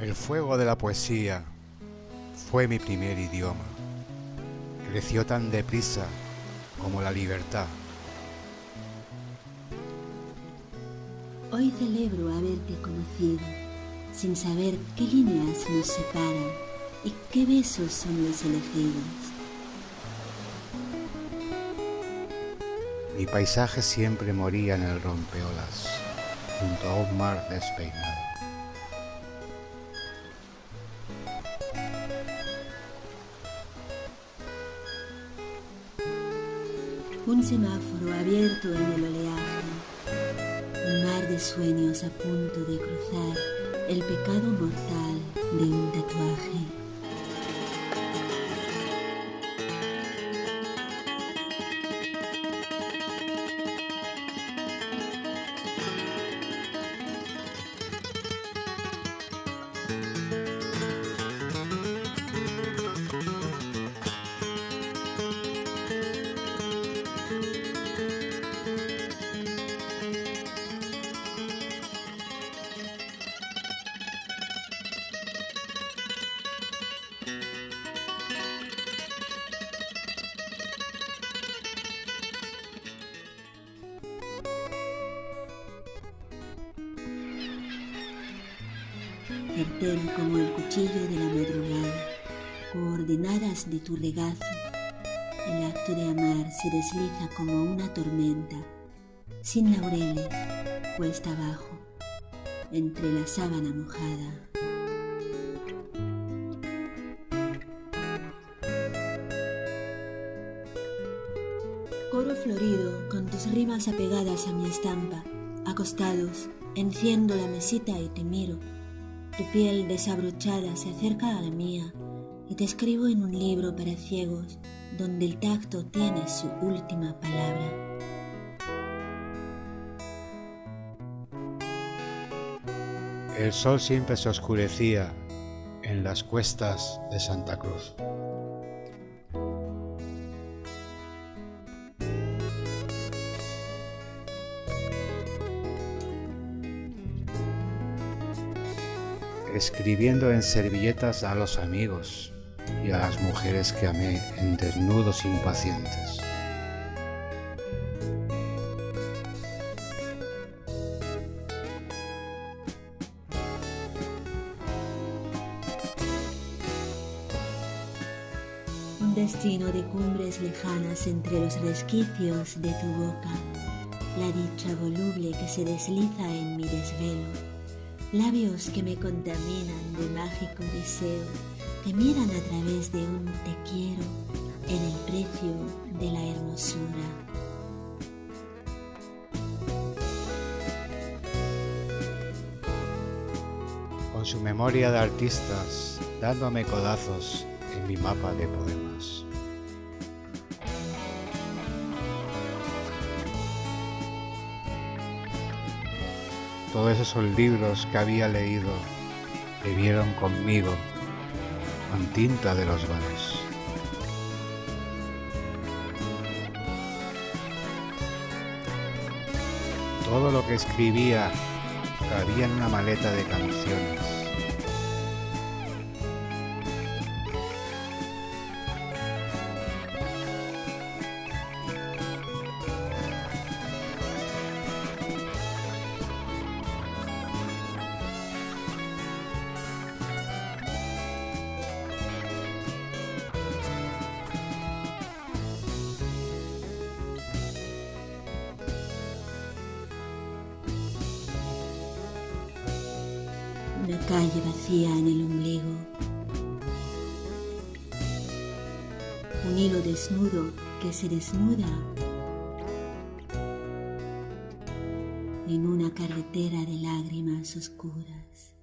El fuego de la poesía fue mi primer idioma. Creció tan deprisa como la libertad. Hoy celebro haberte conocido, sin saber qué líneas nos separan y qué besos son los elegidos. Mi paisaje siempre moría en el rompeolas, junto a un mar despeinado. Un semáforo abierto en el oleaje, un mar de sueños a punto de cruzar el pecado mortal de un tatuaje. Certero como el cuchillo de la madrugada, coordenadas de tu regazo. El acto de amar se desliza como una tormenta, sin laureles, cuesta abajo, entre la sábana mojada. Coro florido con tus rimas apegadas a mi estampa, acostados, enciendo la mesita y te miro tu piel desabrochada se acerca a la mía y te escribo en un libro para ciegos donde el tacto tiene su última palabra. El sol siempre se oscurecía en las cuestas de Santa Cruz. Escribiendo en servilletas a los amigos y a las mujeres que amé en desnudos impacientes. Un destino de cumbres lejanas entre los resquicios de tu boca, la dicha voluble que se desliza en mi desvelo labios que me contaminan de mágico deseo, que miran a través de un te quiero en el precio de la hermosura. Con su memoria de artistas dándome codazos en mi mapa de poemas. Todos esos libros que había leído vivieron conmigo con tinta de los bares. Todo lo que escribía cabía en una maleta de canciones. Una calle vacía en el ombligo, un hilo desnudo que se desnuda en una carretera de lágrimas oscuras.